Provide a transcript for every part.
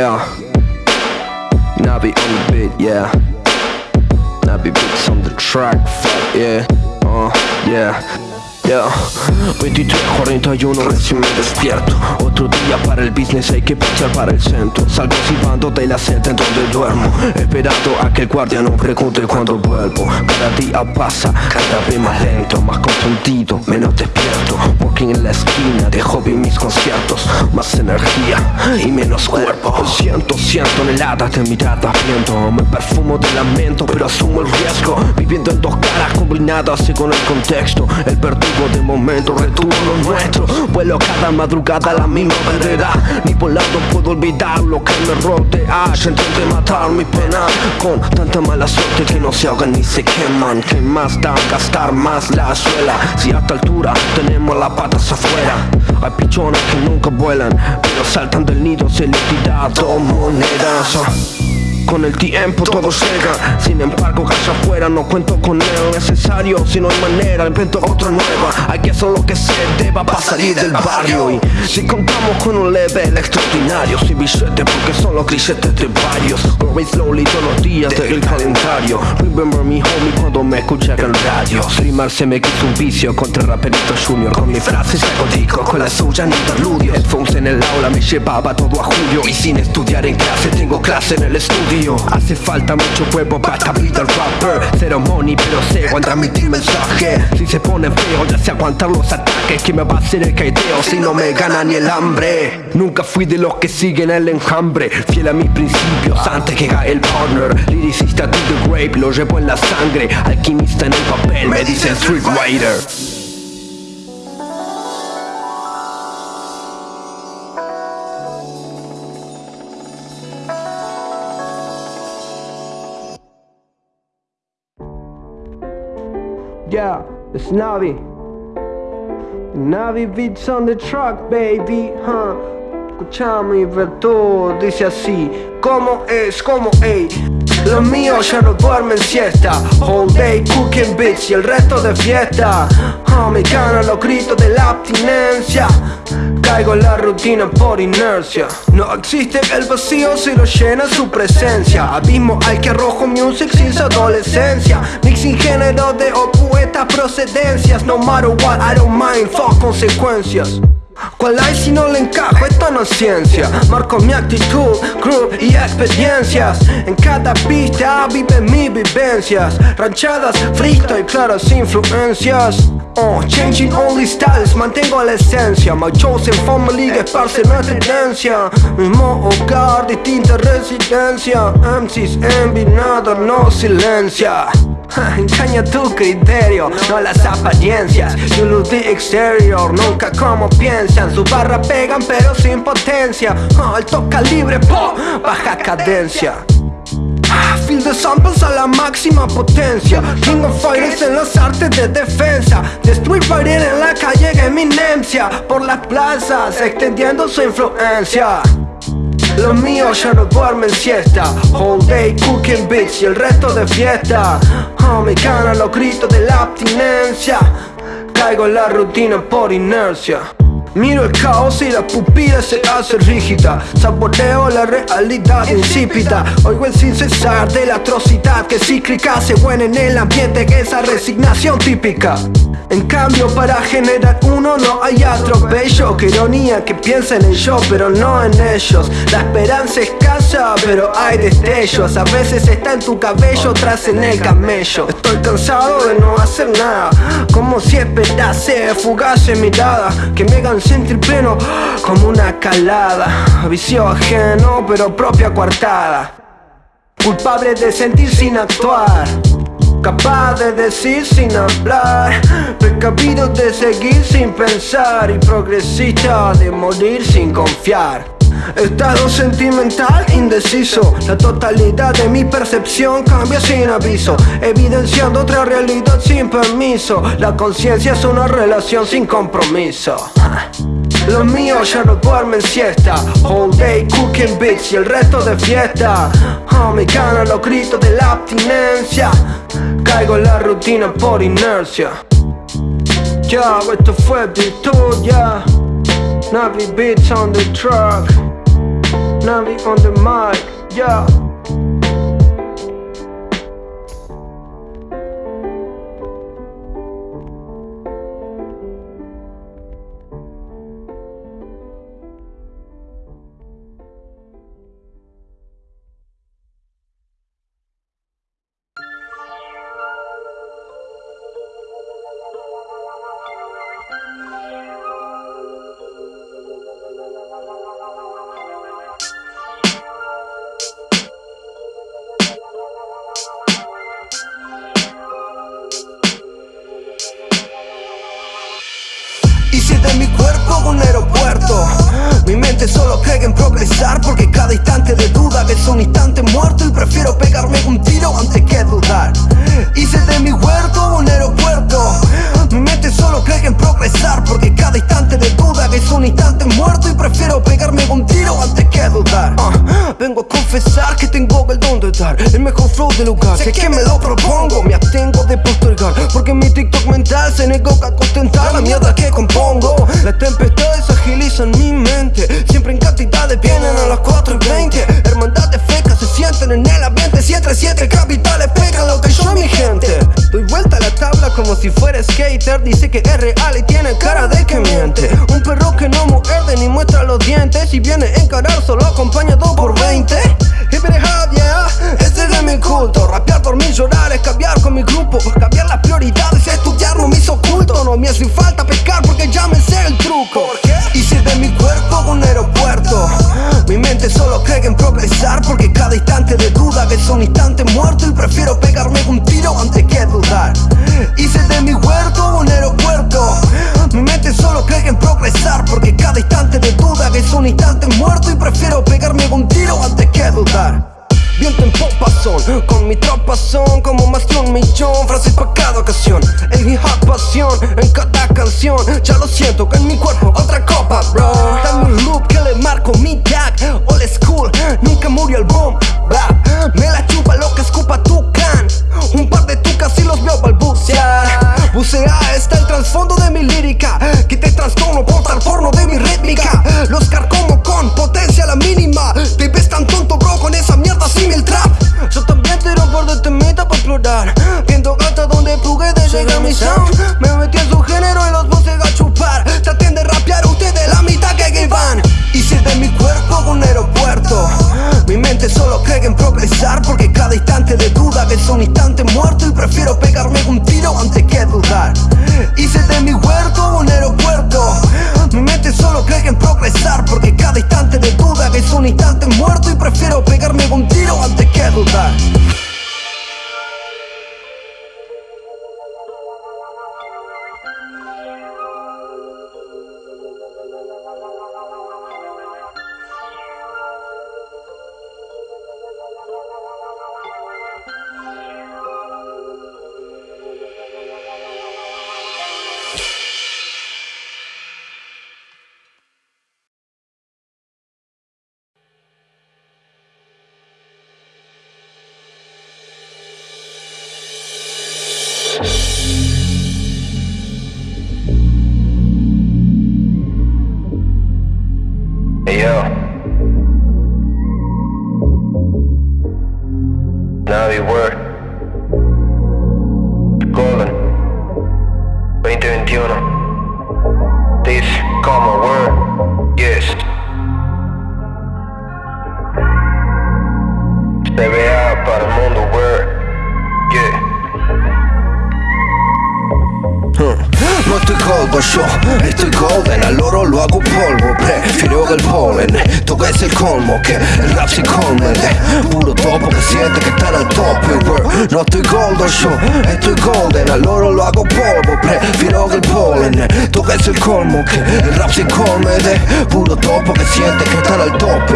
Yeah. Navi on the beat, yeah. Navi beats on the track, fuck yeah. Uh, yeah. Yeah. 23.41 recién me despierto. Otro día para el business hay que pasar para el centro. Salgo silbando de la celda en donde duermo Esperando a que el guardia no pregunte cuando vuelvo. Cada día pasa, cada vez más lento Más confundido, menos despierto. Working en la esquina de hobby mis conciertos. Más energía y menos cuerpo. Siento, siento toneladas de miradas viendo Me perfumo de lamento pero asumo el riesgo. Viviendo en dos caras combinadas según el contexto. El verdugo de momento retuvo lo nuestro. Vuelo cada madrugada a la misma vereda. Ni por lado puedo olvidar lo que me rodea. Intenté matar mi pena Con tanta mala suerte que no se ahogan ni se queman. Que más da gastar más la suela Si a esta altura tenemos las patas afuera. Hay pichones que nunca vuelan Pero saltan del nido se les tirado monedas con el tiempo todo llega. Sin embargo casa afuera no cuento con lo necesario Si no hay manera invento otra nueva. Hay que hacer lo que se deba para salir del barrio. Y si contamos con un level extraordinario Sin billete porque son los grilletes de varios. Growing slowly todos los días del calendario. Remember me homie cuando me escucha en radio. Streamer se me quiso un vicio contra el raperito junior. Con mis frases hago disco con la suya en interludio Headphones en el aula me llevaba todo a julio. Y sin estudiar en clase tengo clase en el estudio Hace falta mucho huevo para establecer el rapper. Cero money pero sé transmitir mensaje. Si se pone feo ya sé aguantar los ataques. Que me va a hacer el caideo si no me gana ni el hambre Nunca fui de los que siguen el enjambre. Fiel a mis principios antes que cae el partner. Liricista to the grave lo llevo en la sangre. Alquimista en el papel me dicen Street Rider Yeah, it's Navi. Navi beats on the truck, baby, huh? Escuchame virtud, dice así ¿Cómo es? ¿Cómo, ey? Los míos ya no duermen siesta All day cooking bitch y el resto de fiesta oh, Me ganan los gritos de la abstinencia Caigo en la rutina por inercia. No existe el vacío si lo llena su presencia. Abismo al que arrojo music sin su adolescencia. Mixing género de opuestas procedencias. No matter what, I don't mind, fuck consecuencias ¿Cuál hay si no le encajo? Esto no es ciencia Marco mi actitud, crew y experiencias. En cada pista viven mis vivencias. Ranchadas, freestyle, claras influencias. Oh, changing only styles, mantengo la esencia. My chosen family esparce nuestra tendencia. Mismo hogar, distinta residencia. MCs envy, nada, no silencia. Engaña tu criterio, no las apariencias. You lose the exterior, nunca como piensan Su barra pegan pero sin potencia. Oh, Alto calibre, po, baja cadencia. Feel the samples a la máxima potencia. King of Fighters en las artes de defensa. Destruir Fighter en la calle eminencia. Por las plazas extendiendo su influencia. Los míos ya no duermen siesta. All day cooking bitch y el resto de fiesta. Oh, Me ganan los gritos de la abstinencia. Caigo en la rutina por inercia Miro el caos y la pupila se hace rígida. Saboreo la realidad insípida. Oigo el sin cesar de la atrocidad que cíclica. Se buena en el ambiente que esa resignación típica. En cambio para generar uno no hay atropello. Que ironía que piensen en yo pero no en ellos. La esperanza es pero hay destellos. A veces está en tu cabello, tras en el camello. Estoy cansado de no hacer nada. Como si esperase fugaz mirada. Que me hagan sentir pleno como una calada. Vicio ajeno pero propia coartada. Culpable de sentir sin actuar. Capaz de decir sin hablar. Precavido de seguir sin pensar. Y progresista de morir sin confiar Estado sentimental indeciso. La totalidad de mi percepción cambia sin aviso. Evidenciando otra realidad sin permiso. La conciencia es una relación sin compromiso. Los míos ya no duermen siesta. All day cooking bitch y el resto de fiesta. Oh, Me ganan los gritos de la abstinencia. Caigo en la rutina por inercia. Ya, esto fue virtud, ya Navi beats on the truck Navi on the mic, yeah. Hice de mi cuerpo un aeropuerto. Mi mente solo cree en progresar Porque cada instante de duda es un instante muerto Y prefiero pegarme un tiro antes que dudar. Hice de mi huerto un aeropuerto. Mi mente solo cree en progresar Porque cada instante de duda es un instante muerto Y prefiero pegarme un tiro antes que dudar. Vengo a confesar que tengo el don de dar El mejor flow del lugar. Sé que me lo propongo, me abstengo de postergar Porque mi TikTok mental se negó que es real y tiene cara de que miente. Un perro que no muerde ni muestra los dientes Y viene a encarar solo acompañado por 20 Hip it hop, yeah, ese es mi culto. Rapear, dormir, llorar, es cambiar con mi grupo. Cambiar las prioridades, estudiar no me hizo oculto. No me hace falta pescar porque ya me sé el truco. Hice de mi cuerpo un aeropuerto Mi mente solo cree en progresar Porque cada instante de duda es un instante muerto Y prefiero pegarme un tiro antes instante muerto Y prefiero pegarme un tiro antes que dudar. Viento en popa son, con mi tropa son como más de un millón Frases para cada ocasión, el hip hop pasión en cada canción Ya lo siento que en mi cuerpo otra copa bro. Dame un loop que le marco mi tag, old school, nunca murió el boom Me la chupa lo que escupa tu can, un par de tucas y los veo balbucear. Bucea está el trasfondo de mi lírica Que te trastorno por tal porno de mi Navi Word. Golden. Yo, estoy golden Al oro lo hago polvo, prefiero el polen Todo es el colmo, que el rap se colme de Puro topo que siente que están al tope. No estoy gordo yo, estoy golden Al oro lo hago polvo, prefiero el polen Todo es el colmo, que el rap se colme de Puro topo que siente que están al tope.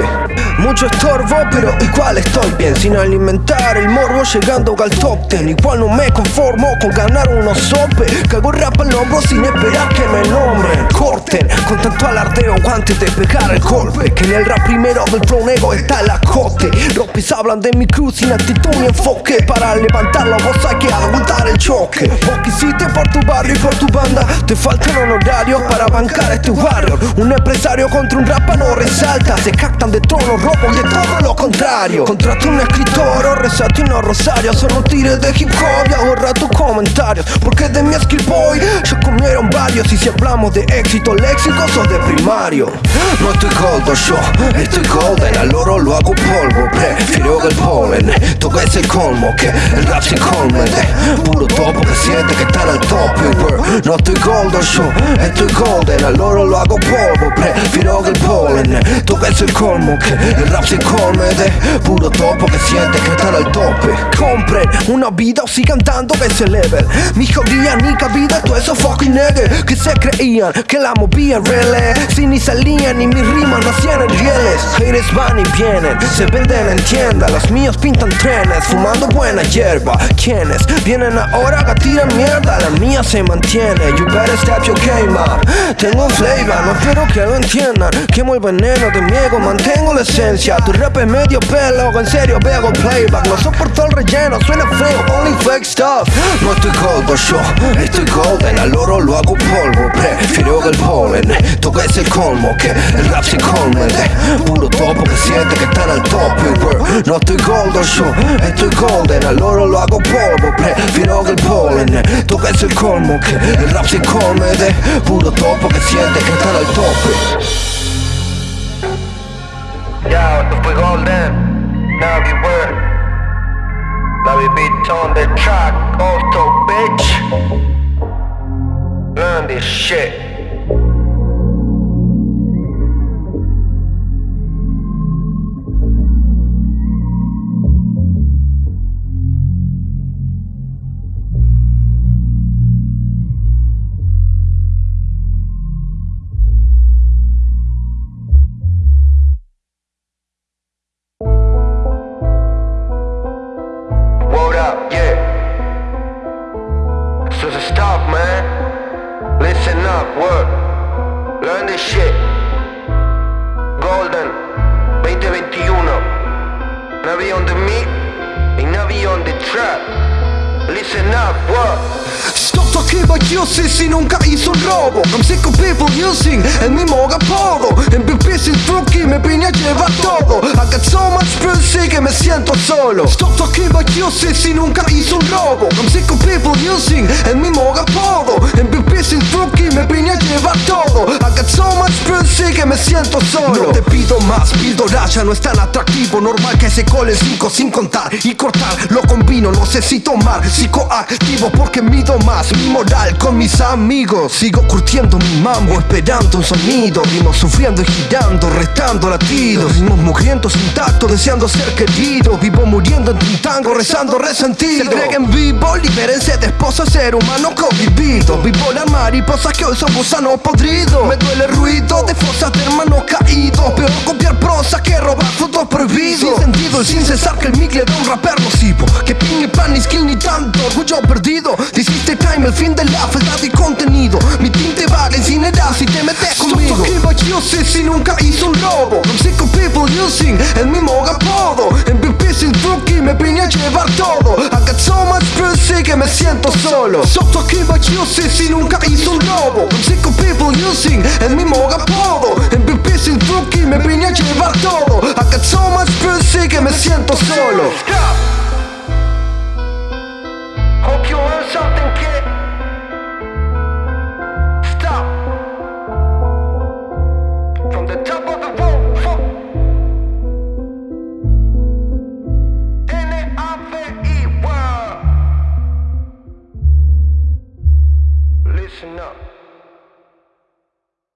Mucho estorbo, pero igual estoy bien. Sin alimentar el morbo llegando al top ten. Igual no me conformo con ganar unos sope Cago rap al hombro sin esperar que me nombren Corten con tanto alardeo antes de pegar el golpe. Que en el rap primero del flow negro está el acote. Los pis hablan de mi cruz sin actitud ni enfoque. Para para levantarlo vos hay que aguantar el choque. Vos quisiste por tu barrio y por tu banda. Te faltan honorarios para bancar este barrio. Un empresario contra un rapa no resalta. Se captan de trono robo y de todo lo contrario. Contrata un escritor o resate unos rosarios Solo tires de hip hop y ahorra tus comentarios Porque de mi skill boy ya comieron varios Y si hablamos de éxito léxico sos de primario. No estoy goldo yo, estoy golden. Al oro lo hago polvo, prefiero el polen Todo es el colmo que el rap se colme de Puro topo que siente que está al tope No estoy goldo yo, estoy golden. Al oro lo hago polvo, prefiero el polen Todo el colmo que el rap se colme de Puro topo que siente que está al tope. Compren una vida o sigan dando ese level. Mi jodía ni cabida, todo eso fucking nigga Que se creían que la movían relé Si ni salían ni mis rimas nacían en rieles. Haters van y vienen, se venden en tienda Los míos pintan trenes, fumando buena hierba. Quienes vienen ahora a tirar mierda La mía se mantiene, you better step your game up. Tengo flavor, no espero que lo entiendan. Quemo el veneno de mi ego, mantengo la esencia. Tu rap es medio pelo, en serio veo playback. No soporto el relleno, suena feo, only fake stuff. No estoy goldo yo, estoy golden. Al oro lo hago polvo, prefiero el polen Todo es colmo, que el rap se colme de Puro topo que siente que están al tope bro. No estoy goldo yo, estoy golden Al oro lo hago polvo, prefiero el polen Todo es colmo, que el rap se colme de Puro topo que siente que están al tope Ya, esto fue Golden. Now we were. Now we beat on the track. Also, bitch. Learn this shit. Hizo robo. I'm sick of people using el mismo apodo. MVP sin truqui me vine a llevar todo. I got so much pussy que me siento solo. Stop talking about using si nunca hizo un robo. I'm sick of people using el mismo apodo. MVP sin truqui me vine a llevar todo. I got so much pussy que me siento solo. No te pido más, píldora ya no es tan atractivo. Normal que se cole 5 sin contar y cortar. Lo combino, no sé si tomar psicoactivo porque mido más. Mi moral con mis amigos Sigo curtiendo mi mambo, esperando un sonido Rimos sufriendo y girando, restando latidos Rimos mugrientos intactos, deseando ser querido Vivo muriendo en un tango, rezando resentido. Se en vivo, libérense de esposa, ser humano convivido Vivo las mariposas que hoy son gusanos podridos Me duele el ruido de fosas de hermanos caídos Peor copiar prosa que robar frutos prohibidos. Sin sentido y sin cesar que el mic le da un rapper nocivo Que ping y pan ni skill ni tanto orgullo perdido si nunca hizo un robo I'm sick of people using el mismo apodo. MVP sin truqui me vine a llevar todo. I got so much pussy que me siento solo. Stop talking about si nunca hizo un robo I'm sick of people using el mismo apodo. MVP sin truqui me vine a llevar todo. I got so much pussy que me siento solo